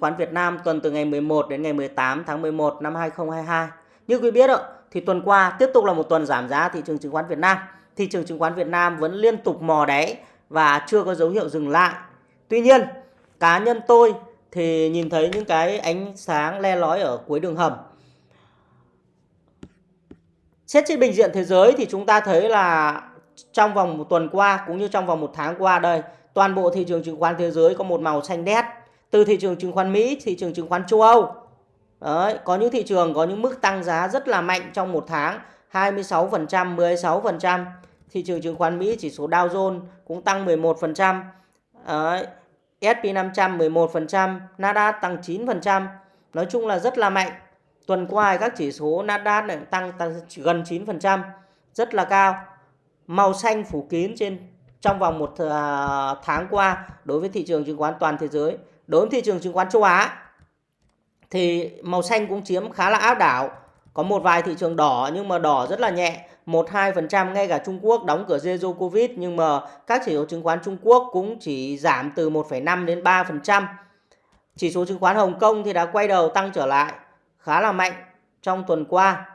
khoán Việt Nam tuần từ ngày 11 đến ngày 18 tháng 11 năm 2022. Như quý biết ạ, thì tuần qua tiếp tục là một tuần giảm giá thị trường chứng khoán Việt Nam. Thị trường chứng khoán Việt Nam vẫn liên tục mò đáy và chưa có dấu hiệu dừng lại. Tuy nhiên, cá nhân tôi thì nhìn thấy những cái ánh sáng le lói ở cuối đường hầm. Xét trên bình diện thế giới thì chúng ta thấy là trong vòng một tuần qua cũng như trong vòng một tháng qua đây, toàn bộ thị trường chứng khoán thế giới có một màu xanh đét. Từ thị trường chứng khoán Mỹ, thị trường chứng khoán châu Âu. Đấy, có những thị trường có những mức tăng giá rất là mạnh trong một tháng, 26%, 16%. Thị trường chứng khoán Mỹ chỉ số Dow Jones cũng tăng 11%. Đấy, S&P 500 11%, Nasdaq tăng 9%. Nói chung là rất là mạnh. Tuần qua các chỉ số Nasdaq này tăng, tăng gần 9%, rất là cao. Màu xanh phủ kín trên trong vòng một ờ, tháng qua đối với thị trường chứng khoán toàn thế giới. Đối với thị trường chứng khoán châu Á thì màu xanh cũng chiếm khá là áp đảo. Có một vài thị trường đỏ nhưng mà đỏ rất là nhẹ. 1-2% ngay cả Trung Quốc đóng cửa zero Covid nhưng mà các chỉ số chứng khoán Trung Quốc cũng chỉ giảm từ 1,5 đến 3%. Chỉ số chứng khoán Hồng Kông thì đã quay đầu tăng trở lại khá là mạnh trong tuần qua,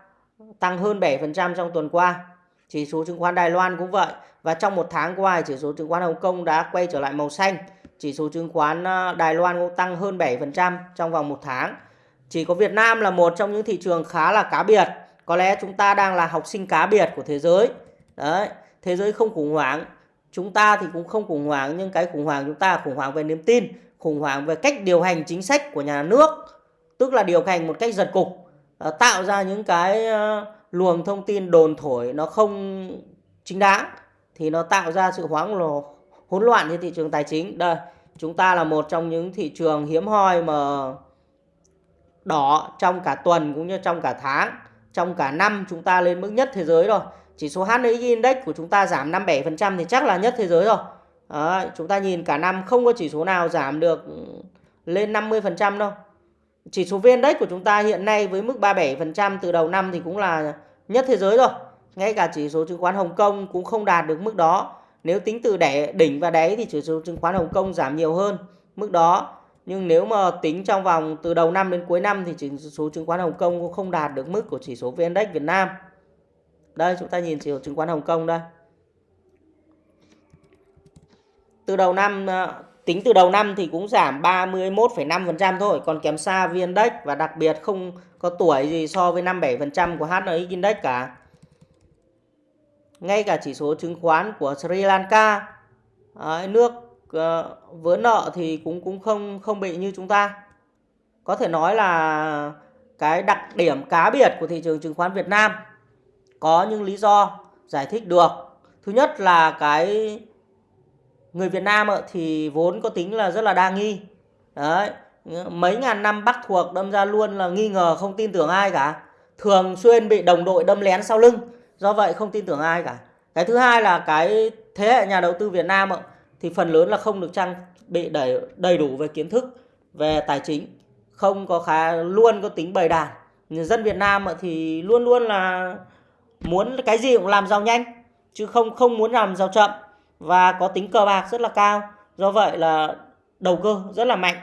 tăng hơn 7% trong tuần qua. Chỉ số chứng khoán Đài Loan cũng vậy và trong một tháng qua chỉ số chứng khoán Hồng Kông đã quay trở lại màu xanh. Chỉ số chứng khoán ờ, Đài Loan cũng tăng hơn 7% trong vòng một tháng. Chỉ có Việt Nam là một trong những thị trường khá là cá biệt. Có lẽ chúng ta đang là học sinh cá biệt của thế giới. Đấy, thế giới không khủng hoảng. Chúng ta thì cũng không khủng hoảng, nhưng cái khủng hoảng chúng ta là khủng hoảng về niềm tin, khủng hoảng về cách điều hành chính sách của nhà nước, tức là điều hành một cách giật cục. Ờ, tạo ra những cái ờ, luồng thông tin đồn thổi nó không chính đáng thì nó tạo ra sự hoang lồ hỗn loạn trên thị trường tài chính. Đây chúng ta là một trong những thị trường hiếm hoi mà đỏ trong cả tuần cũng như trong cả tháng trong cả năm chúng ta lên mức nhất thế giới rồi. Chỉ số HNX Index của chúng ta giảm 57% thì chắc là nhất thế giới rồi. Đấy, chúng ta nhìn cả năm không có chỉ số nào giảm được ừ, lên 50% đâu. Chỉ số VN Index của chúng ta hiện nay với mức 37% từ đầu năm thì cũng là nhất thế giới rồi ngay cả chỉ số chứng khoán Hồng Kông cũng không đạt được mức đó nếu tính từ đẻ đỉnh và đáy thì chỉ số chứng khoán Hồng Kông giảm nhiều hơn mức đó nhưng nếu mà tính trong vòng từ đầu năm đến cuối năm thì chỉ số chứng khoán Hồng Kông cũng không đạt được mức của chỉ số VN Index Việt Nam. Đây chúng ta nhìn chỉ số chứng khoán Hồng Kông đây. Từ đầu năm à, tính từ đầu năm thì cũng giảm 31,5% thôi, còn kém xa VN Index và đặc biệt không có tuổi gì so với 57% của HNX Index cả. Ngay cả chỉ số chứng khoán của Sri Lanka, à, nước Ờ, vỡ nợ thì cũng cũng không không bị như chúng ta. Có thể nói là cái đặc điểm cá biệt của thị trường chứng khoán Việt Nam có những lý do giải thích được. Thứ nhất là cái người Việt Nam thì vốn có tính là rất là đa nghi. Đấy, mấy ngàn năm bắt thuộc đâm ra luôn là nghi ngờ không tin tưởng ai cả. Thường xuyên bị đồng đội đâm lén sau lưng, do vậy không tin tưởng ai cả. Cái thứ hai là cái thế hệ nhà đầu tư Việt Nam thì phần lớn là không được trang bị đầy đầy đủ về kiến thức, về tài chính, không có khá, luôn có tính bày đàn. Dân Việt Nam thì luôn luôn là muốn cái gì cũng làm giàu nhanh, chứ không không muốn làm giàu chậm và có tính cờ bạc rất là cao. Do vậy là đầu cơ rất là mạnh.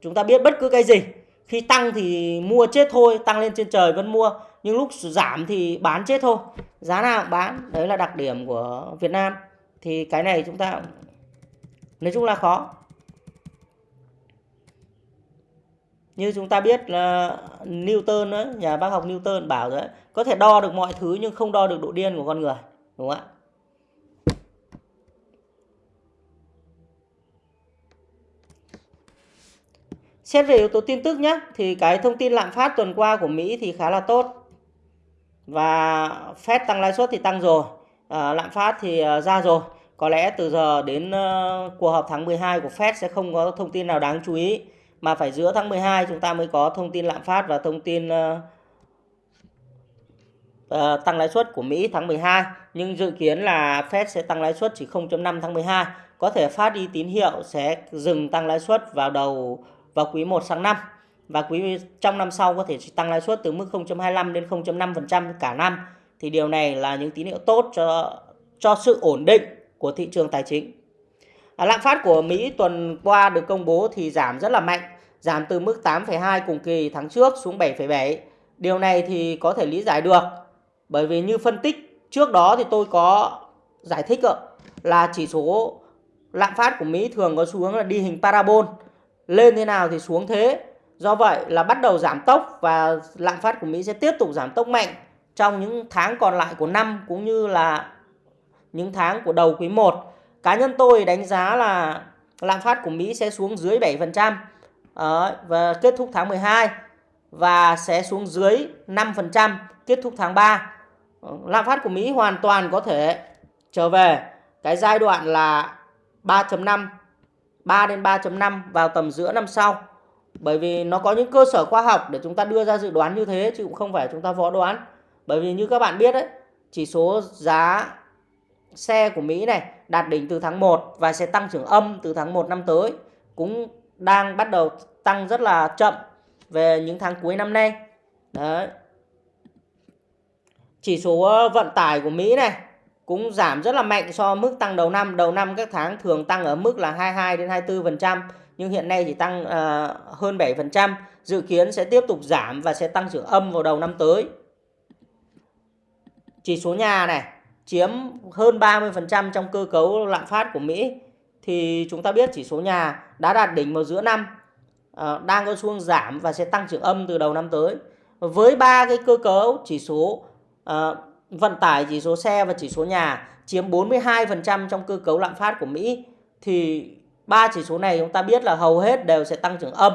Chúng ta biết bất cứ cái gì, khi tăng thì mua chết thôi, tăng lên trên trời vẫn mua nhưng lúc giảm thì bán chết thôi. Giá nào cũng bán. Đấy là đặc điểm của Việt Nam. Thì cái này chúng ta nói chung là khó. Như chúng ta biết là Newton đó, nhà bác học Newton bảo đấy có thể đo được mọi thứ nhưng không đo được độ điên của con người đúng không ạ? Xét về yếu tố tin tức nhé, thì cái thông tin lạm phát tuần qua của Mỹ thì khá là tốt. Và Fed tăng lãi suất thì tăng rồi, à, lạm phát thì ờ, ra rồi. Có lẽ từ giờ đến uh, cuộc họp tháng 12 của Fed sẽ không có thông tin nào đáng chú ý mà phải giữa tháng 12 chúng ta mới có thông tin lạm phát và thông tin uh, uh, tăng lãi suất của Mỹ tháng 12 nhưng dự kiến là Fed sẽ tăng lãi suất chỉ 0.5 tháng 12 có thể phát đi tín hiệu sẽ dừng tăng lãi suất vào đầu vào quý 1 sang năm và quý trong năm sau có thể tăng lãi suất từ mức 0.25 đến 0.5% cả năm thì điều này là những tín hiệu tốt cho cho sự ổn định của thị trường tài chính. À, lạm phát của Mỹ tuần qua được công bố thì giảm rất là mạnh, giảm từ mức 8,2 cùng kỳ tháng trước xuống 7,7. Điều này thì có thể lý giải được bởi vì như phân tích trước đó thì tôi có giải thích là chỉ số lạm phát của Mỹ thường có xu hướng là đi hình parabol lên thế nào thì xuống thế do vậy là bắt đầu giảm tốc và lạm phát của Mỹ sẽ tiếp tục giảm tốc mạnh trong những tháng còn lại của năm cũng như là những tháng của đầu quý 1 cá nhân tôi đánh giá là lạm phát của Mỹ sẽ xuống dưới 7% ờ, và kết thúc tháng 12 và sẽ xuống dưới 5% kết thúc tháng 3 ờ, lạm phát của Mỹ hoàn toàn có thể trở về cái giai đoạn là 3.5 3 đến 3.5 vào tầm giữa năm sau. Bởi vì nó có những cơ sở khoa học để chúng ta đưa ra dự đoán như thế chứ cũng không phải chúng ta võ đoán. Bởi vì như các bạn biết đấy, chỉ số giá xe của Mỹ này đạt đỉnh từ tháng 1 và sẽ tăng trưởng âm từ tháng 1 năm tới cũng đang bắt đầu tăng rất là chậm về những tháng cuối năm nay. Đấy. Chỉ số ờ, vận tải của Mỹ này cũng giảm rất là mạnh so mức tăng đầu năm. Đầu năm các tháng thường tăng ở mức là 22 đến 24% nhưng hiện nay chỉ tăng uh, hơn 7%, dự kiến sẽ tiếp tục giảm và sẽ tăng trưởng âm vào đầu năm tới. Chỉ số nhà này chiếm hơn 30% trong cơ cấu lạm phát của Mỹ thì chúng ta biết chỉ số nhà đã đạt đỉnh vào giữa năm uh, đang có xu giảm và sẽ tăng trưởng âm từ đầu năm tới. Với ba cái cơ cấu chỉ số uh, vận tải, chỉ số xe và chỉ số nhà chiếm 42% trong cơ cấu lạm phát của Mỹ thì ba chỉ số này chúng ta biết là hầu hết đều sẽ tăng trưởng âm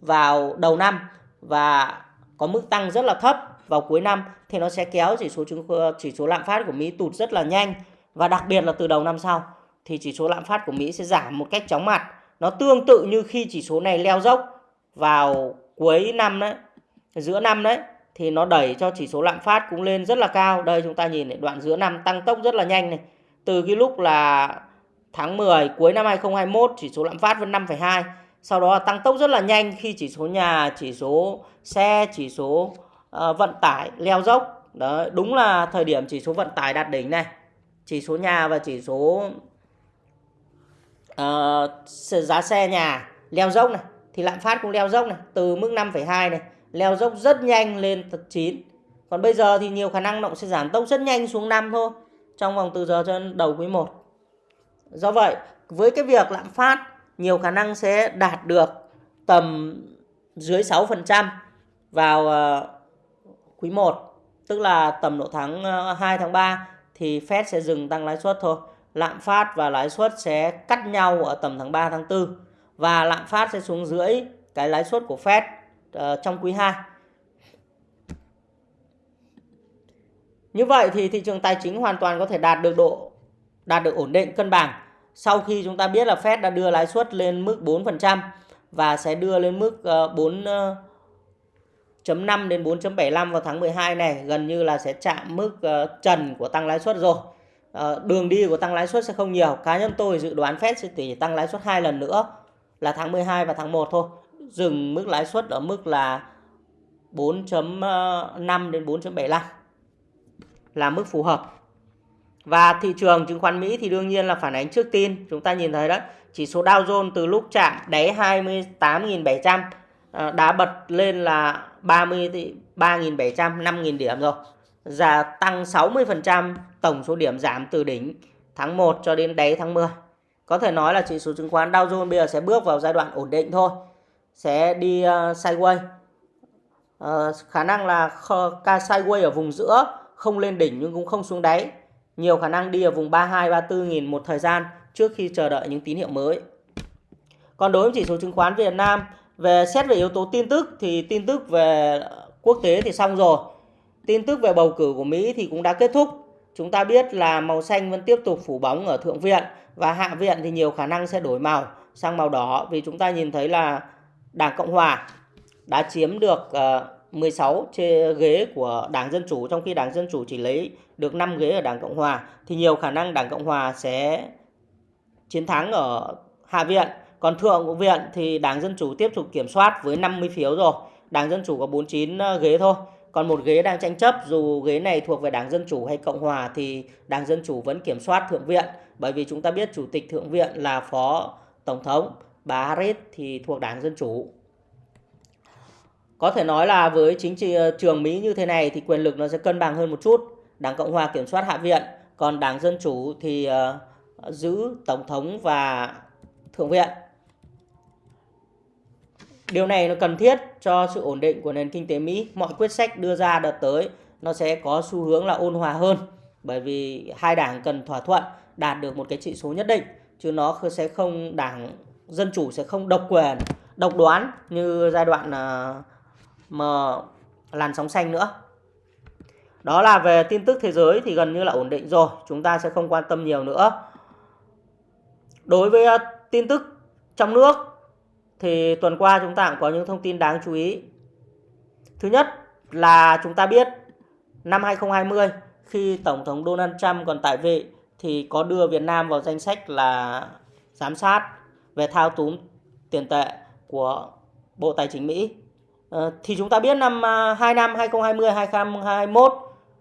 vào đầu năm và có mức tăng rất là thấp vào cuối năm thì nó sẽ kéo chỉ số chứng chỉ số lạm phát của Mỹ tụt rất là nhanh và đặc biệt là từ đầu năm sau thì chỉ số lạm phát của Mỹ sẽ giảm một cách chóng mặt. Nó tương tự như khi chỉ số này leo dốc vào cuối năm đấy, giữa năm đấy thì nó đẩy cho chỉ số lạm phát cũng lên rất là cao. Đây chúng ta nhìn này, đoạn giữa năm tăng tốc rất là nhanh này. Từ cái lúc là tháng 10 cuối năm 2021 chỉ số lạm phát vẫn 5,2. Sau đó tăng tốc rất là nhanh khi chỉ số nhà, chỉ số xe, chỉ số uh, vận tải leo dốc. đó đúng là thời điểm chỉ số vận tải đạt đỉnh này. Chỉ số nhà và chỉ số uh, giá xe nhà leo dốc này thì lạm phát cũng leo dốc này từ mức 5,2 này leo dốc rất nhanh lên 9. Còn bây giờ thì nhiều khả năng nó sẽ giảm tốc rất nhanh xuống 5 thôi trong vòng từ giờ cho đầu quý 1. Do vậy, với cái việc lạm phát nhiều khả năng sẽ đạt được tầm dưới 6% vào ờ, quý 1, tức là tầm độ tháng ờ, 2 tháng 3 thì Fed sẽ dừng tăng lãi suất thôi. Lạm phát và lãi suất sẽ cắt nhau ở tầm tháng 3 tháng 4 và lạm phát sẽ xuống dưới cái lãi suất của Fed ờ, trong quý 2. Như vậy thì thị trường tài chính hoàn toàn có thể đạt được độ đạt được ổn định cân bằng sau khi chúng ta biết là Fed đã đưa lãi suất lên mức 4% và sẽ đưa lên mức ờ, 4.5 ờ, đến 4.75 vào tháng 12 này, gần như là sẽ chạm mức ờ, trần của tăng lãi suất rồi. Đường đi của tăng lãi suất sẽ không nhiều. Cá nhân tôi dự đoán Fed sẽ chỉ tăng lãi suất hai lần nữa là tháng 12 và tháng 1 thôi. Dừng mức lãi suất ở mức là 4.5 đến 4.75 là mức phù hợp. Và thị trường chứng khoán Mỹ thì đương nhiên là phản ánh trước tin. Chúng ta nhìn thấy đó, chỉ số Dow Jones từ lúc chạm đáy 28.700 à, đã bật lên là 33.700, 5.000 điểm rồi. Giá tăng 60% tổng số điểm giảm từ đỉnh tháng 1 cho đến đáy tháng 10. Có thể nói là chỉ số chứng khoán Dow Jones bây giờ sẽ bước vào giai đoạn ổn định thôi. Sẽ đi uh, sideways. Uh, khả năng là ca sideways ở vùng giữa, không lên đỉnh nhưng cũng không xuống đáy nhiều khả năng đi ở vùng 32 34 nghìn một thời gian trước khi chờ đợi những tín hiệu mới. Còn đối với chỉ số chứng khoán Việt Nam, về xét về yếu tố tin tức thì tin tức về quốc tế thì xong rồi. Tin tức về bầu cử của Mỹ thì cũng đã kết thúc. Chúng ta biết là màu xanh vẫn tiếp tục phủ bóng ở thượng viện và hạ viện thì nhiều khả năng sẽ đổi màu sang màu đỏ vì chúng ta nhìn thấy là Đảng Cộng hòa đã chiếm được ờ, 16 ghế của Đảng Dân Chủ trong khi Đảng Dân Chủ chỉ lấy được 5 ghế ở Đảng Cộng Hòa thì nhiều khả năng Đảng Cộng Hòa sẽ chiến thắng ở Hạ viện. Còn Thượng viện thì Đảng Dân Chủ tiếp tục kiểm soát với 50 phiếu rồi. Đảng Dân Chủ có 49 ờ, ghế thôi. Còn một ghế đang tranh chấp dù ghế này thuộc về Đảng Dân Chủ hay Cộng Hòa thì Đảng Dân Chủ vẫn kiểm soát Thượng viện. Bởi vì chúng ta biết Chủ tịch Thượng viện là Phó Tổng thống, bà Harris thì thuộc Đảng Dân Chủ có thể nói là với chính trị ờ, trường Mỹ như thế này thì quyền lực nó sẽ cân bằng hơn một chút. Đảng Cộng hòa kiểm soát Hạ viện, còn Đảng Dân Chủ thì uh, giữ Tổng thống và Thượng viện. Điều này nó cần thiết cho sự ổn định của nền kinh tế Mỹ. Mọi quyết sách đưa ra đợt tới nó sẽ có xu hướng là ôn hòa hơn bởi vì hai đảng cần thỏa thuận đạt được một cái trị số nhất định chứ nó sẽ không đảng dân chủ sẽ không độc quyền độc đoán như giai đoạn uh, mà làn sóng xanh nữa. Đó là về tin tức thế giới thì gần như là ổn định rồi, chúng ta sẽ không quan tâm nhiều nữa. Đối với ờ, tin tức trong nước thì tuần qua chúng ta cũng có những thông tin đáng chú ý. Thứ nhất là chúng ta biết năm 2020 khi Tổng thống Donald Trump còn tại vị thì có đưa Việt Nam vào danh sách là giám sát về thao túng tiền tệ của Bộ Tài chính Mỹ. Ờ, thì chúng ta biết năm à, 2 năm 2020 2021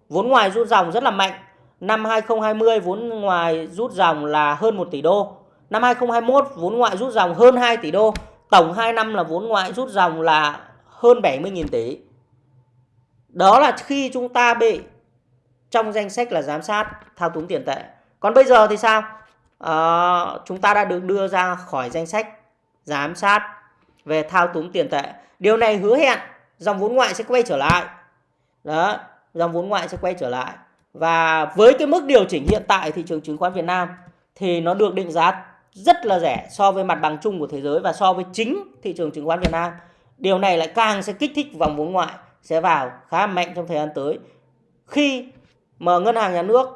vốn ngoài rút dòng rất là mạnh. Năm 2020 vốn ngoài rút dòng là hơn 1 tỷ đô. Năm 2021 vốn ngoại rút dòng hơn 2 tỷ đô. Tổng 2 năm là vốn ngoại rút dòng là hơn 70.000 tỷ. Đó là khi chúng ta bị trong danh sách là giám sát thao túng tiền tệ. Còn bây giờ thì sao? À, chúng ta đã được đưa ra khỏi danh sách giám sát về thao túng tiền tệ. Điều này hứa hẹn dòng vốn ngoại sẽ quay trở lại. Đó, dòng vốn ngoại sẽ quay trở lại. Và với cái mức điều chỉnh hiện tại thị trường chứng khoán Việt Nam thì nó được định giá rất là rẻ so với mặt bằng chung của thế giới và so với chính thị trường chứng khoán Việt Nam. Điều này lại càng sẽ kích thích vòng vốn ngoại sẽ vào khá mạnh trong thời gian tới. Khi mà ngân hàng nhà nước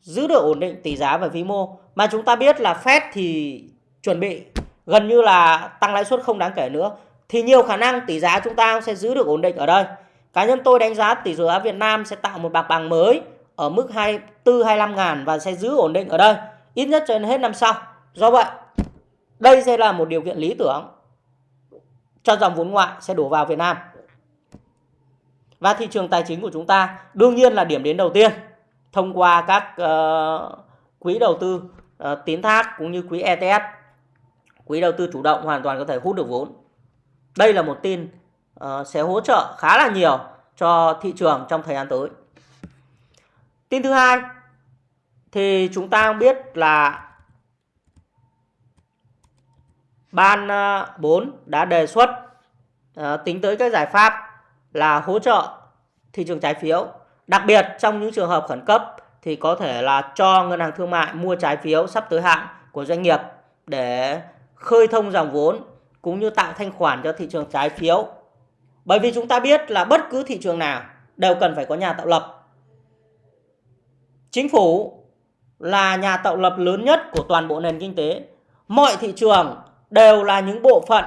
giữ được ổn định tỷ giá và vĩ mô mà chúng ta biết là Fed thì chuẩn bị gần như là tăng lãi suất không đáng kể nữa thì nhiều khả năng tỷ giá chúng ta sẽ giữ được ổn định ở đây. Cá nhân tôi đánh giá tỷ giá Việt Nam sẽ tạo một bạc bằng mới ở mức 24 25 ngàn và sẽ giữ ổn định ở đây ít nhất cho đến hết năm sau. Do vậy, đây sẽ là một điều kiện lý tưởng cho dòng vốn ngoại sẽ đổ vào Việt Nam. Và thị trường tài chính của chúng ta đương nhiên là điểm đến đầu tiên thông qua các uh, quỹ đầu tư uh, tín thác cũng như quỹ ETF. Quỹ đầu tư chủ động hoàn toàn có thể hút được vốn. Đây là một tin uh, sẽ hỗ trợ khá là nhiều cho thị trường trong thời gian tới. Tin thứ hai thì chúng ta biết là ban ờ, 4 đã đề xuất uh, tính tới các giải pháp là hỗ trợ thị trường trái phiếu. Đặc biệt trong những trường hợp khẩn cấp thì có thể là cho ngân hàng thương mại mua trái phiếu sắp tới hạn của doanh nghiệp để khơi thông dòng vốn cũng như tạo thanh khoản cho thị trường trái phiếu. Bởi vì chúng ta biết là bất cứ thị trường nào đều cần phải có nhà tạo lập. Chính phủ là nhà tạo lập lớn nhất của toàn bộ nền kinh tế. Mọi thị trường đều là những bộ phận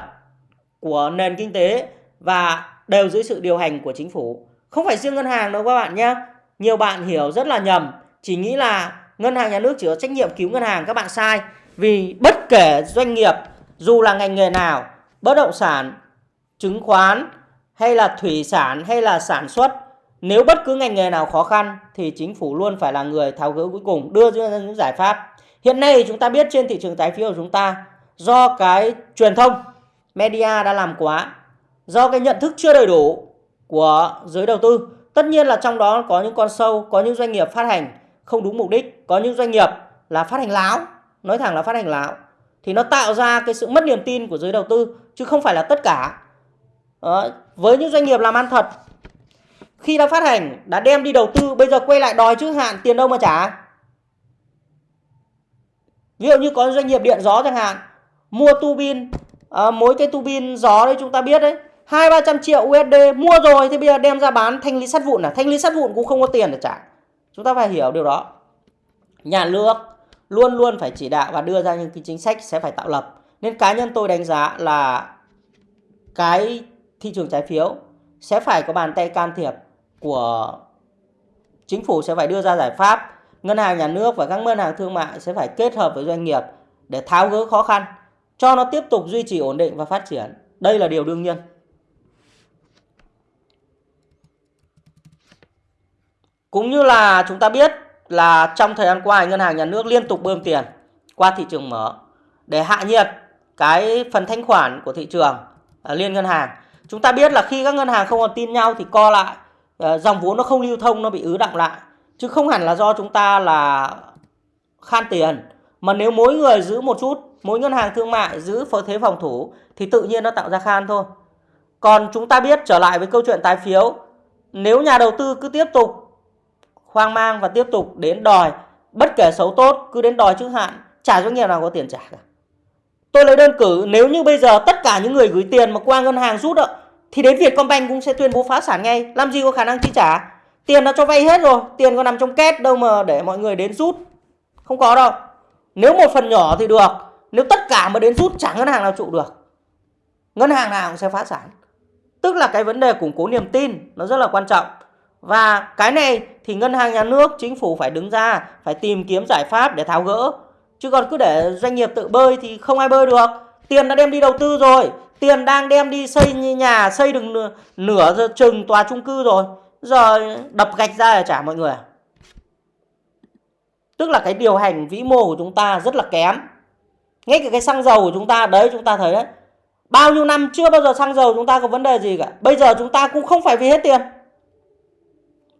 của nền kinh tế và đều dưới sự điều hành của chính phủ. Không phải riêng ngân hàng đâu các bạn nhé. Nhiều bạn hiểu rất là nhầm, chỉ nghĩ là ngân hàng nhà nước chỉ có trách nhiệm cứu ngân hàng các bạn sai. Vì bất kể doanh nghiệp dù là ngành nghề nào, bất động sản, chứng khoán hay là thủy sản hay là sản xuất, nếu bất cứ ngành nghề nào khó khăn thì chính phủ luôn phải là người tháo gỡ cuối cùng, đưa ra những giải pháp. Hiện nay chúng ta biết trên thị trường trái phiếu của chúng ta do cái truyền thông media đã làm quá do cái nhận thức chưa đầy đủ của giới đầu tư. Tất nhiên là trong đó có những con sâu, có những doanh nghiệp phát hành không đúng mục đích, có những doanh nghiệp là phát hành láo, nói thẳng là phát hành láo. Thì nó tạo ra cái sự mất niềm tin của giới đầu tư chứ không phải là tất cả. Đó. Với những doanh nghiệp làm ăn thật khi đã phát hành, đã đem đi đầu tư, bây giờ quay lại đòi trước hạn tiền đâu mà trả. Ví dụ như có doanh nghiệp điện gió chẳng hạn, mua tu bin, à, mỗi cái tu bin gió đấy chúng ta biết đấy, hai ba trăm triệu USD mua rồi thì bây giờ đem ra bán thanh lý sắt vụn là thanh lý sắt vụn cũng không có tiền để trả chúng ta phải hiểu điều đó nhà nước luôn luôn phải chỉ đạo và đưa ra những cái chính sách sẽ phải tạo lập. Nên cá nhân tôi đánh giá là cái thị trường trái phiếu sẽ phải có bàn tay can thiệp của chính phủ sẽ phải đưa ra giải pháp. Ngân hàng nhà nước và các ngân hàng thương mại sẽ phải kết hợp với doanh nghiệp để tháo gỡ khó khăn, cho nó tiếp tục duy trì ổn định và phát triển. Đây là điều đương nhiên. Cũng như là chúng ta biết là trong thời gian qua ngân hàng nhà nước liên tục bơm tiền qua thị trường mở để hạ nhiệt cái phần thanh khoản của thị trường à, liên ngân hàng. chúng ta biết là khi các ngân hàng không còn tin nhau thì co lại à, dòng vốn nó không lưu thông nó bị ứ động lại chứ không hẳn là do chúng ta là khan tiền mà nếu mỗi người giữ một chút mỗi ngân hàng thương mại giữ thế phòng thủ thì tự nhiên nó tạo ra khan thôi còn chúng ta biết trở lại với câu chuyện tái phiếu nếu nhà đầu tư cứ tiếp tục hoang mang và tiếp tục đến đòi. Bất kể xấu tốt, cứ đến đòi trước hạn, chả doanh nghiệp nào có tiền trả cả. Tôi lấy đơn cử, nếu như bây giờ tất cả những người gửi tiền mà qua ngân hàng rút ạ thì đến Vietcombank cũng sẽ tuyên bố phá sản ngay. Làm gì có khả năng chi trả? Tiền nó cho vay hết rồi, tiền có nằm trong két đâu mà để mọi người đến rút. Không có đâu. Nếu một phần nhỏ thì được, nếu tất cả mà đến rút chẳng ngân hàng nào trụ được. Ngân hàng nào cũng sẽ phá sản. Tức là cái vấn đề củng cố niềm tin, nó rất là quan trọng và cái này thì ngân hàng nhà nước chính phủ phải đứng ra phải tìm kiếm giải pháp để tháo gỡ. Chứ còn cứ để doanh nghiệp tự bơi thì không ai bơi được. Tiền đã đem đi đầu tư rồi. Tiền đang đem đi xây nhà xây được nửa, nửa chừng tòa chung cư rồi. Giờ đập gạch ra để trả mọi người à. tức là cái điều hành vĩ mô của chúng ta rất là kém. Ngay cả cái xăng dầu của chúng ta đấy chúng ta thấy đấy. Bao nhiêu năm chưa bao giờ xăng dầu chúng ta có vấn đề gì cả. Bây giờ chúng ta cũng không phải vì hết tiền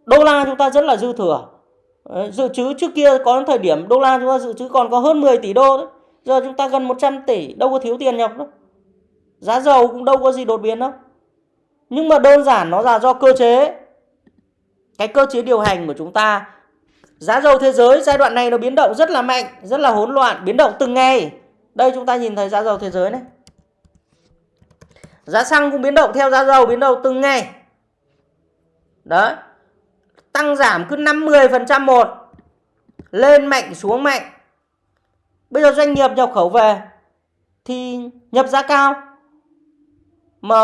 đô la chúng ta rất là dư thừa. Dự trữ trước kia có thời điểm đô la chúng ta dự trữ còn có hơn 10 tỷ đô đấy. Giờ chúng ta gần 100 tỷ, đâu có thiếu tiền nhọc đâu. Giá dầu cũng đâu có gì đột biến đâu. Nhưng mà đơn giản nó là do cơ chế. Cái cơ chế điều hành của chúng ta. Giá dầu thế giới giai đoạn này nó biến động rất là mạnh, rất là hỗn loạn, biến động từng ngày. Đây chúng ta nhìn thấy giá dầu thế giới này. Giá xăng cũng biến động theo giá dầu, biến động từng ngày. Đấy tăng giảm cứ 5 10% một. Lên mạnh, xuống mạnh. Bây giờ doanh nghiệp nhập khẩu về thì nhập giá cao. Mà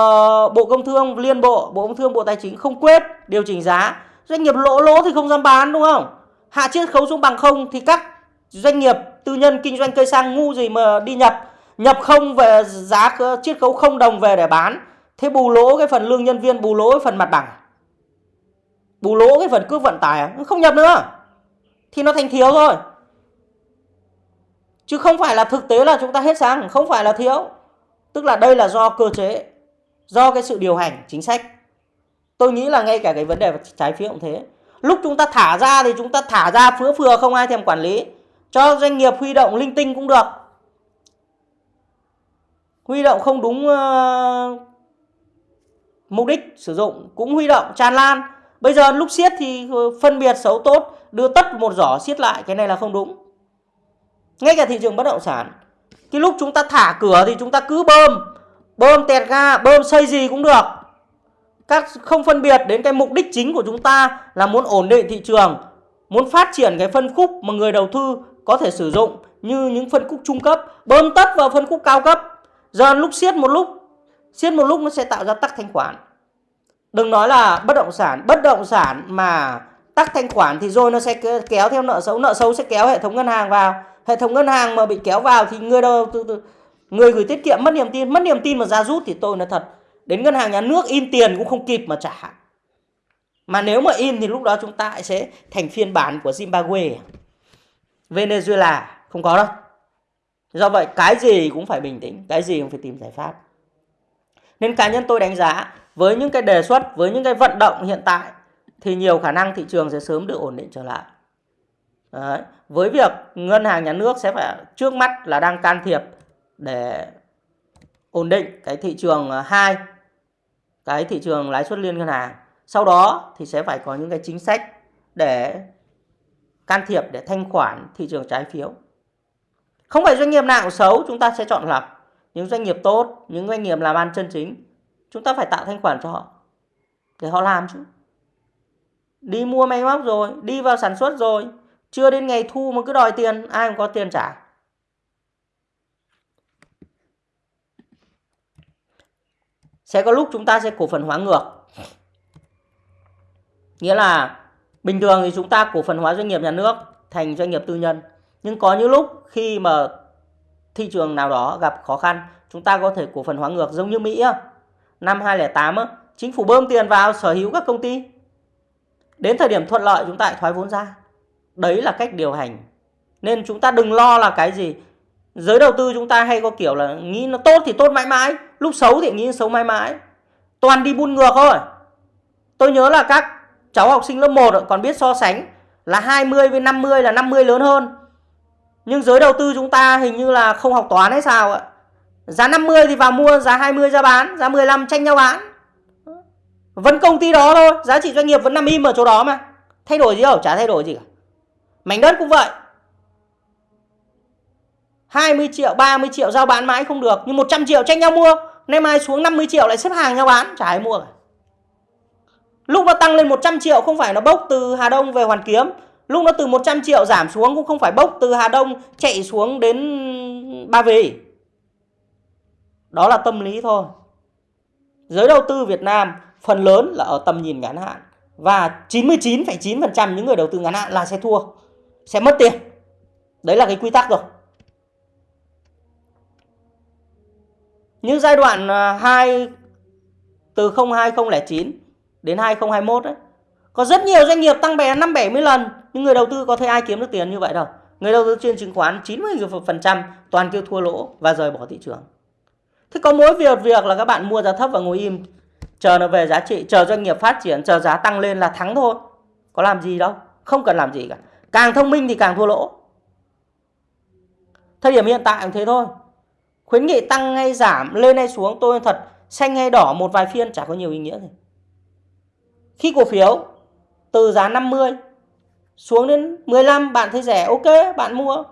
Bộ Công Thương, liên bộ Bộ Công Thương, Bộ Tài chính không quyết điều chỉnh giá. Doanh nghiệp lỗ lỗ thì không dám bán, đúng không? Hạ chiết khấu xuống bằng không thì các doanh nghiệp tư nhân kinh doanh cây xăng ngu gì mà đi nhập. Nhập không về, giá chiết khấu không đồng về để bán. Thế bù lỗ cái phần lương nhân viên, bù lỗ cái phần mặt bằng bù lỗ cái phần cước vận tải à? không nhập nữa. Thì nó thành thiếu thôi. Chứ không phải là thực tế là chúng ta hết xăng không phải là thiếu. Tức là đây là do cơ chế do cái sự điều hành chính sách. Tôi nghĩ là ngay cả cái vấn đề trái phiếu cũng thế. Lúc chúng ta thả ra thì chúng ta thả ra phứa phừa không ai thèm quản lý. Cho doanh nghiệp huy động linh tinh cũng được. Huy động không đúng uh, mục đích sử dụng cũng huy động tràn lan bây giờ lúc siết thì ờ, phân biệt xấu tốt, đưa tất một giỏ siết lại, cái này là không đúng. Ngay cả thị trường bất động sản, cái lúc chúng ta thả cửa thì chúng ta cứ bơm bơm tẹt ga, bơm xây gì cũng được. Các không phân biệt đến cái mục đích chính của chúng ta là muốn ổn định thị trường, muốn phát triển cái phân khúc mà người đầu tư có thể sử dụng như những phân khúc trung cấp, bơm tất vào phân khúc cao cấp. Giờ lúc siết một lúc, siết một lúc nó sẽ tạo ra tắc thanh khoản đừng nói là bất động sản. Bất động sản mà tắc thanh khoản thì rồi nó sẽ kéo theo nợ xấu. Nợ xấu sẽ kéo hệ thống ngân hàng vào. Hệ thống ngân hàng mà bị kéo vào thì người đầu tư người gửi tiết kiệm mất niềm tin. Mất niềm tin mà ra rút thì tôi nói thật, đến ngân hàng nhà nước in tiền cũng không kịp mà trả. Mà nếu mà in thì lúc đó chúng ta sẽ thành phiên bản của Zimbabwe. Venezuela không có đâu. Do vậy cái gì cũng phải bình tĩnh, cái gì cũng phải tìm giải pháp. Nên cá nhân tôi đánh giá với những cái đề xuất, với những cái vận động hiện tại, thì nhiều khả năng thị trường sẽ sớm được ổn định trở lại. Đấy. với việc ngân hàng nhà nước sẽ phải, trước mắt là đang can thiệp để ổn định cái thị trường à, 2 cái thị trường lãi suất liên ngân hàng. Sau đó thì sẽ phải có những cái chính sách để can thiệp để thanh khoản thị trường trái phiếu. Không phải doanh nghiệp nào xấu, chúng ta sẽ chọn lọc. Những doanh nghiệp tốt, những doanh nghiệp làm ăn chân chính chúng ta phải tạo thanh khoản cho họ, để họ làm chứ. Đi mua máy móc rồi, đi vào sản xuất rồi, chưa đến ngày thu mà cứ đòi tiền, ai cũng có tiền trả. Sẽ có lúc chúng ta sẽ cổ phần hóa ngược. Nghĩa là bình thường thì chúng ta cổ phần hóa doanh nghiệp nhà nước thành doanh nghiệp tư nhân. Nhưng có những lúc khi mà thị trường nào đó gặp khó khăn, chúng ta có thể cổ phần hóa ngược giống như Mỹ năm 2008 chính phủ bơm tiền vào sở hữu các công ty. Đến thời điểm thuận lợi, chúng ta lại thoái vốn ra. Đấy là cách điều hành. Nên chúng ta đừng lo là cái gì. Giới đầu tư chúng ta hay có kiểu là nghĩ nó tốt thì tốt mãi mãi, lúc xấu thì nghĩ xấu mãi mãi. Toàn đi buôn ngược thôi. Tôi nhớ là các cháu học sinh lớp 1 còn biết so sánh là 20 với 50 là 50 lớn hơn. Nhưng giới đầu tư chúng ta hình như là không học toán hay sao ạ giá 50 thì vào mua, giá 20 ra bán, giá 15 tranh nhau bán. Vẫn công ty đó thôi, giá trị doanh nghiệp vẫn nằm im ở chỗ đó mà. Thay đổi gì đâu, chả thay đổi gì cả. Mảnh đất cũng vậy. 20 triệu 30 triệu giao bán mãi không được, nhưng 100 triệu tranh nhau mua, nay mai xuống 50 triệu lại xếp hàng nhau bán, chả ai mua cả. Lúc nó tăng lên 100 triệu không phải nó bốc từ Hà Đông về Hoàn Kiếm, lúc nó từ 100 triệu giảm xuống cũng không phải bốc từ Hà Đông chạy xuống đến Ba Vì đó là tâm lý thôi giới đầu tư Việt Nam phần lớn là ở tầm nhìn ngắn hạn và 99,9% những người đầu tư ngắn hạn là sẽ thua sẽ mất tiền đấy là cái quy tắc rồi Như giai đoạn à, 2 từ 2009 đến 2021 ấy, có rất nhiều doanh nghiệp tăng bè 5 70 lần nhưng người đầu tư có thấy ai kiếm được tiền như vậy đâu. Người đầu tư trên chứng khoán 90% toàn kêu thua lỗ và rời bỏ thị trường. Thế có mỗi việc việc là các bạn mua giá thấp và ngồi im chờ nó về giá trị, chờ doanh nghiệp phát triển, chờ giá tăng lên là thắng thôi. Có làm gì đâu, không cần làm gì cả. Càng thông minh thì càng thua lỗ. Thời điểm hiện tại cũng thế thôi khuyến nghị tăng hay giảm lên hay xuống tôi thật xanh hay đỏ một vài phiên chả có nhiều ý nghĩa gì khi cổ phiếu từ giá 50 xuống đến 15 bạn thấy rẻ ok bạn mua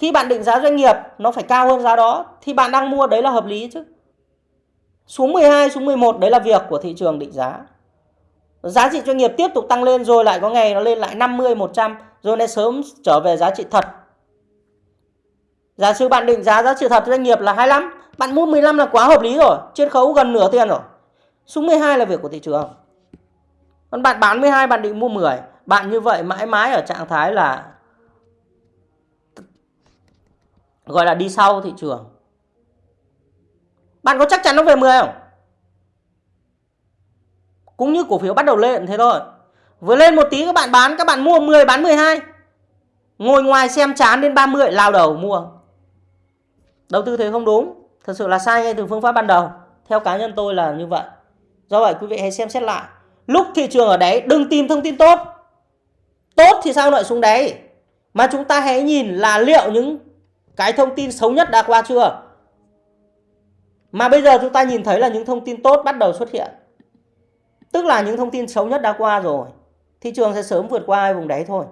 khi bạn định giá doanh nghiệp nó phải cao hơn giá đó thì bạn đang mua đấy là hợp lý chứ xuống 12 xuống 11 đấy là việc của thị trường định giá giá trị doanh nghiệp tiếp tục tăng lên rồi lại có ngày nó lên lại 50 100 rồi nó sớm trở về giá trị thật Giả sử bạn định giá giá trị thật doanh nghiệp là 25, bạn mua 15 là quá hợp lý rồi, chiết khấu gần nửa tiền rồi. Xuống 12 là việc của thị trường. Còn bạn bán 12 bạn định mua 10, bạn như vậy mãi mãi ở trạng thái là gọi là đi sau thị trường. Bạn có chắc chắn nó về 10 không? Cũng như cổ phiếu bắt đầu lên thế thôi. Vừa lên một tí các bạn bán, các bạn mua 10 bán 12. Ngồi ngoài xem chán đến 30 lao đầu mua đầu tư thế không đúng thật sự là sai ngay từ phương pháp ban đầu theo cá nhân tôi là như vậy do vậy quý vị hãy xem xét lại lúc thị trường ở đấy đừng tìm thông tin tốt tốt thì sao lại xuống đấy mà chúng ta hãy nhìn là liệu những cái thông tin xấu nhất đã qua chưa? Mà bây giờ chúng ta nhìn thấy là những thông tin tốt bắt đầu xuất hiện. Tức là những thông tin xấu nhất đã qua rồi thị trường sẽ sớm vượt qua vùng đáy thôi.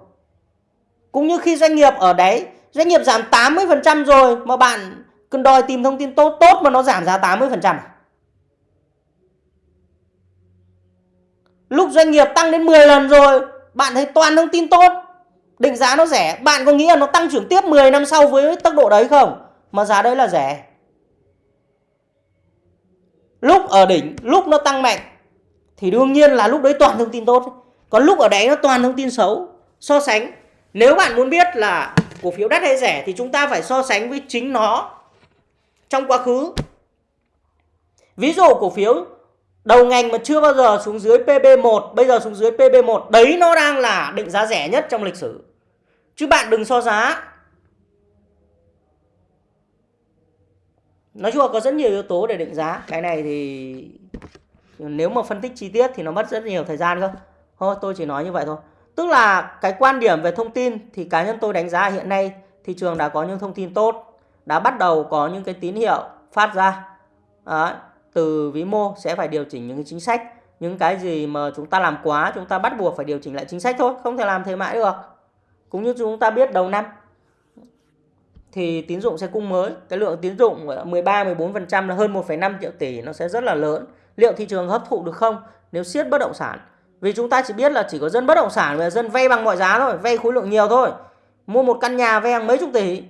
Cũng như khi doanh nghiệp ở đấy doanh nghiệp giảm 80% rồi mà bạn cần đòi tìm thông tin tốt tốt mà nó giảm giá 80% à? Lúc doanh nghiệp tăng đến 10 lần rồi, bạn thấy toàn thông tin tốt, định giá nó rẻ, bạn có nghĩ là nó tăng trưởng tiếp 10 năm sau với tốc độ đấy không? Mà giá đấy là rẻ. Lúc ở đỉnh, lúc nó tăng mạnh thì đương nhiên là lúc đấy toàn thông tin tốt. Còn lúc ở đấy nó toàn thông tin xấu. So sánh, nếu bạn muốn biết là cổ phiếu đắt hay rẻ thì chúng ta phải so sánh với chính nó trong quá khứ. Ví dụ cổ phiếu đầu ngành mà chưa bao giờ xuống dưới PB1, bây giờ xuống dưới PB1, đấy nó đang là định giá rẻ nhất trong lịch sử. Chứ bạn đừng so giá. Nói chung là có rất nhiều yếu tố để định giá. Cái này thì nếu mà phân tích chi tiết thì nó mất rất nhiều thời gian cơ. Thôi tôi chỉ nói như vậy thôi. Tức là cái quan điểm về thông tin thì cá nhân tôi đánh giá hiện nay thị trường đã có những thông tin tốt đã bắt đầu có những cái tín hiệu phát ra Đấy, từ vĩ mô sẽ phải điều chỉnh những cái chính sách những cái gì mà chúng ta làm quá chúng ta bắt buộc phải điều chỉnh lại chính sách thôi không thể làm thế mãi được cũng như chúng ta biết đầu năm thì tín dụng sẽ cung mới cái lượng tín dụng 13 14% là hơn 1,5 triệu tỷ nó sẽ rất là lớn liệu thị trường hấp thụ được không nếu siết bất động sản vì chúng ta chỉ biết là chỉ có dân bất động sản và dân vay bằng mọi giá thôi vay khối lượng nhiều thôi mua một căn nhà vay hàng mấy chục tỷ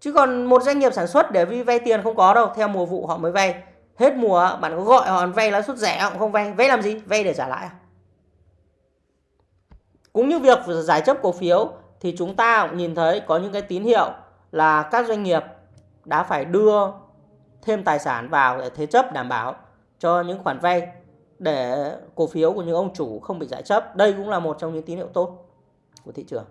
Chứ còn một doanh nghiệp sản xuất để vì vay tiền không có đâu, theo mùa vụ họ mới vay. Hết mùa bạn có gọi họ vay lãi suất rẻ họ cũng không vay. Vay làm gì? Vay để trả lãi? Cũng như việc giải chấp cổ phiếu thì chúng ta cũng nhìn thấy có những cái tín hiệu là các doanh nghiệp đã phải đưa thêm tài sản vào để thế chấp đảm bảo cho những khoản vay để cổ phiếu của những ông chủ không bị giải chấp. Đây cũng là một trong những tín hiệu tốt của thị trường.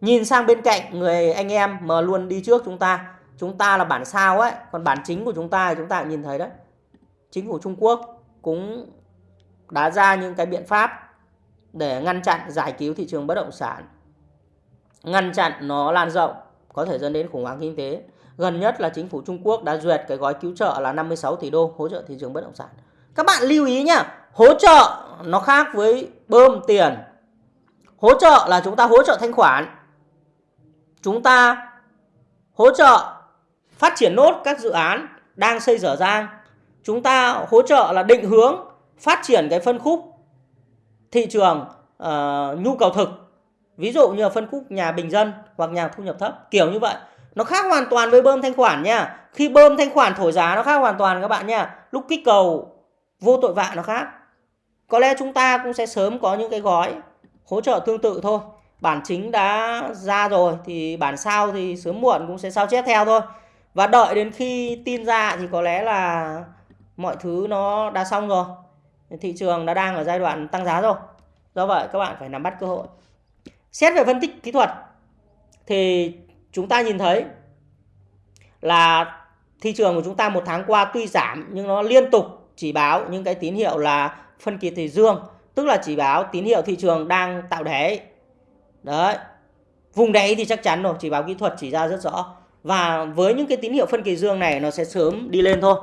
Nhìn sang bên cạnh, người anh em mà luôn đi trước chúng ta. Chúng ta là bản sao ấy, còn bản chính của chúng ta thì chúng ta nhìn thấy đấy. Chính phủ Trung Quốc cũng đã ra những cái biện pháp để ngăn chặn giải cứu thị trường bất động sản ngăn chặn nó lan rộng có thể dẫn đến khủng hoảng kinh tế. Gần nhất là chính phủ Trung Quốc đã duyệt cái gói cứu trợ là 56 tỷ đô hỗ trợ thị trường bất động sản. Các bạn lưu ý nhá hỗ trợ nó khác với bơm tiền. Hỗ trợ là chúng ta hỗ trợ thanh khoản. Chúng ta hỗ trợ phát triển nốt các dự án đang xây dở dang. Chúng ta hỗ trợ là định hướng phát triển cái phân khúc thị trường uh, nhu cầu thực ví dụ như là phân khúc nhà bình dân hoặc nhà thu nhập thấp, kiểu như vậy. Nó khác hoàn toàn với bơm thanh khoản nha. Khi bơm thanh khoản thổi giá nó khác hoàn toàn các bạn nha. Lúc kích cầu, vô tội vạ nó khác. Có lẽ chúng ta cũng sẽ sớm có những cái gói hỗ trợ tương tự thôi. Bản chính đã ra rồi thì bản sao thì sớm muộn cũng sẽ sao chép theo thôi. Và đợi đến khi tin ra thì có lẽ là mọi thứ nó đã xong rồi. Thị trường đã đang ở giai đoạn tăng giá rồi. Do vậy các bạn phải nắm bắt cơ hội xét về phân tích kỹ thuật thì chúng ta nhìn thấy là thị trường của chúng ta một tháng qua tuy giảm nhưng nó liên tục chỉ báo những cái tín hiệu là phân kỳ thị dương tức là chỉ báo tín hiệu thị trường đang tạo đáy. Đấy vùng đáy thì chắc chắn rồi chỉ báo kỹ thuật chỉ ra rất rõ. Và với những cái tín hiệu phân kỳ dương này nó sẽ sớm đi lên thôi.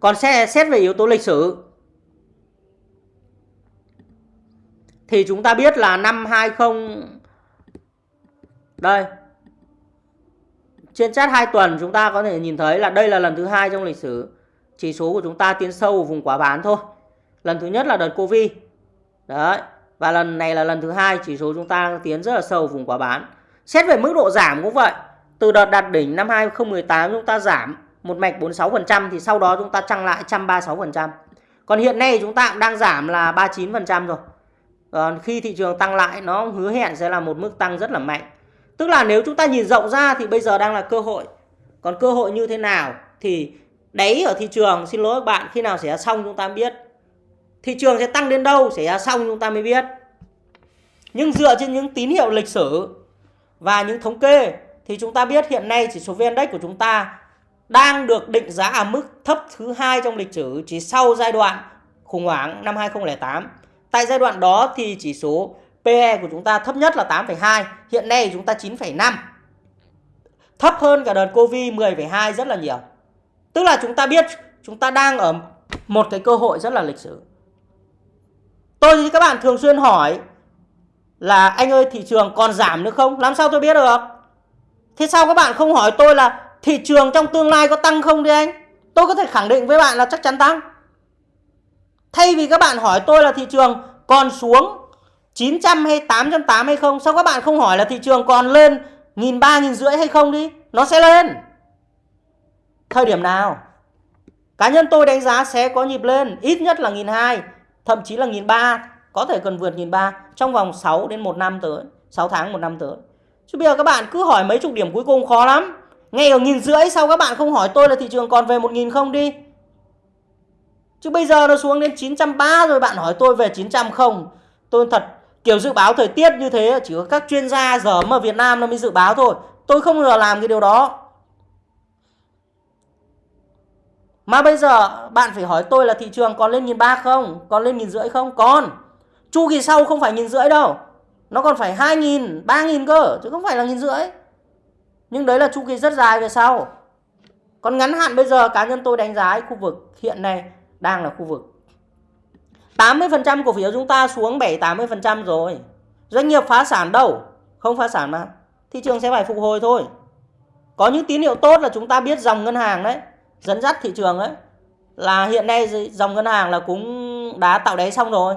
Còn xét, xét về yếu tố lịch sử thì chúng ta biết là năm 20 đây trên chat 2 tuần chúng ta có thể nhìn thấy là đây là lần thứ hai trong lịch sử chỉ số của chúng ta tiến sâu vùng quá bán thôi lần thứ nhất là đợt covid đấy, và lần này là lần thứ hai chỉ số chúng ta tiến rất là sâu vùng quá bán xét về mức độ giảm cũng vậy, từ đợt đạt đỉnh năm 2018 chúng ta giảm một mạch 46% thì sau đó chúng ta tăng lại 136%. Còn hiện nay chúng ta cũng đang giảm là 39% rồi. Còn khi thị trường tăng lại, nó hứa hẹn sẽ là một mức tăng rất là mạnh. Tức là nếu chúng ta nhìn rộng ra thì bây giờ đang là cơ hội. Còn cơ hội như thế nào thì đáy ở thị trường, xin lỗi các bạn, khi nào sẽ xong chúng ta biết. Thị trường sẽ tăng đến đâu sẽ xong chúng ta mới biết. Nhưng dựa trên những tín hiệu lịch sử và những thống kê thì chúng ta biết hiện nay chỉ số VN Index của chúng ta đang được định giá ở mức thấp thứ hai trong lịch sử chỉ sau giai đoạn khủng hoảng năm 2008. Tại giai đoạn đó thì chỉ số PE của chúng ta thấp nhất là 8,2, hiện nay chúng ta 9,5. Thấp hơn cả đợt Covid 10,2 rất là nhiều. Tức là chúng ta biết chúng ta đang ở một cái cơ hội rất là lịch sử. Tôi thì các bạn thường xuyên hỏi là anh ơi thị trường còn giảm nữa không? Làm sao tôi biết được? Thế sao các bạn không hỏi tôi là thị trường trong tương lai có tăng không đi anh? Tôi có thể khẳng định với bạn là chắc chắn tăng. Thay vì các bạn hỏi tôi là thị trường còn xuống 900 hay 880 hay không, sao các bạn không hỏi là thị trường còn lên nghìn ba nghìn rưỡi hay không đi? Nó sẽ lên. Thời điểm nào? Cá nhân tôi đánh giá sẽ có nhịp lên ít nhất là nghìn hai, thậm chí là 1.300 có thể cần vượt 1.300 trong vòng 6 đến 1 năm tới, 6 tháng 1 năm tới. Chứ bây giờ các bạn cứ hỏi mấy chục điểm cuối cùng khó lắm. Ngay ở nghìn rưỡi sao các bạn không hỏi tôi là thị trường còn về một nghìn không đi. Chứ bây giờ nó xuống đến 930 rồi bạn hỏi tôi về 900 không. Tôi thật kiểu dự báo thời tiết như thế chỉ có các chuyên gia giờ mà Việt Nam nó mới dự báo thôi. Tôi không bao giờ làm cái điều đó. Mà bây giờ bạn phải hỏi tôi là thị trường còn lên nghìn ba không? Còn lên nghìn rưỡi không? Còn. Chu kỳ sau không phải nghìn rưỡi đâu. Nó còn phải 2.000, 3.000 cơ chứ không phải là nghìn rưỡi. Nhưng đấy là chu kỳ rất dài về sau. Còn ngắn hạn bây giờ cá nhân tôi đánh giá khu vực hiện nay đang là khu vực 80% cổ phiếu chúng ta xuống 7-80% rồi. Doanh nghiệp phá sản đâu? Không phá sản mà. Thị trường sẽ phải phục hồi thôi. Có những tín hiệu tốt là chúng ta biết dòng ngân hàng đấy, dẫn dắt thị trường đấy. Là hiện nay dòng ngân hàng là cũng đã tạo đáy xong rồi.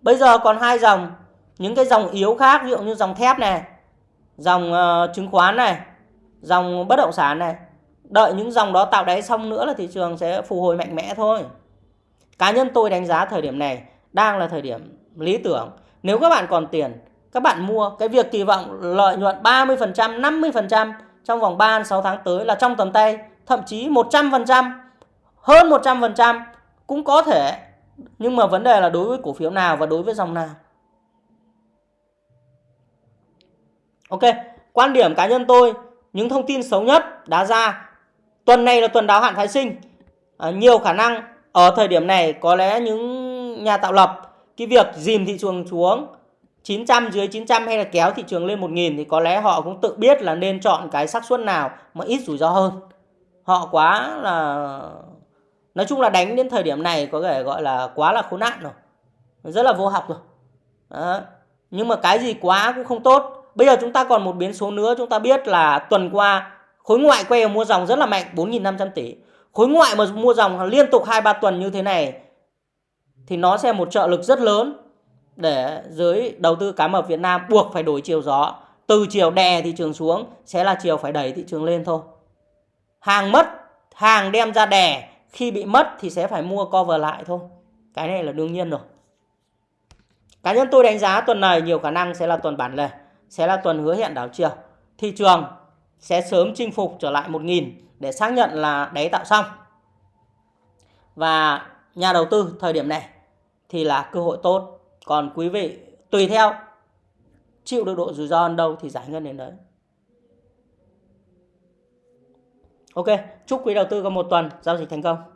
Bây giờ còn hai dòng những cái dòng yếu khác ví dụ như dòng thép này dòng uh, chứng khoán này dòng bất động sản này đợi những dòng đó tạo đáy xong nữa là thị trường sẽ phục hồi mạnh mẽ thôi cá nhân tôi đánh giá thời điểm này đang là thời điểm lý tưởng nếu các bạn còn tiền các bạn mua cái việc kỳ vọng lợi nhuận 30% 50% trong vòng 3 6 tháng tới là trong tầm tay thậm chí 100% hơn 100% cũng có thể nhưng mà vấn đề là đối với cổ phiếu nào và đối với dòng nào Ok, quan điểm cá nhân tôi, những thông tin xấu nhất đã ra. Tuần này là tuần đáo hạn phái sinh. À, nhiều khả năng ở thời điểm này, có lẽ những nhà tạo lập, cái việc dìm thị trường xuống 900 dưới 900 hay là kéo thị trường lên 1000 thì có lẽ họ cũng tự biết là nên chọn cái xác suất nào mà ít rủi ro hơn. Họ quá là, nói chung là đánh đến thời điểm này có thể gọi là quá là khốn nạn rồi. Rất là vô học rồi. Đó. Nhưng mà cái gì quá cũng không tốt. Bây giờ chúng ta còn một biến số nữa, chúng ta biết là tuần qua khối ngoại quay mua dòng rất là mạnh 4.500 tỷ. Khối ngoại mà mua dòng liên tục 2-3 tuần như thế này thì nó sẽ một trợ lực rất lớn để giới đầu tư cá mập Việt Nam buộc phải đổi chiều gió. Từ chiều đè thị trường xuống sẽ là chiều phải đẩy thị trường lên thôi. Hàng mất, hàng đem ra đè, khi bị mất thì sẽ phải mua cover lại thôi. Cái này là đương nhiên rồi. Cá nhân tôi đánh giá tuần này nhiều khả năng sẽ là tuần bản lề, sẽ là tuần hứa hẹn đảo chiều. Thị trường sẽ sớm chinh phục trở lại 1.000 để xác nhận là đáy tạo xong. Và nhà đầu tư thời điểm này thì là cơ hội tốt. Còn quý vị tùy theo chịu được độ rủi ro đến đâu thì giải ngân đến đấy. Ok, chúc quý đầu tư có một tuần giao dịch thành công.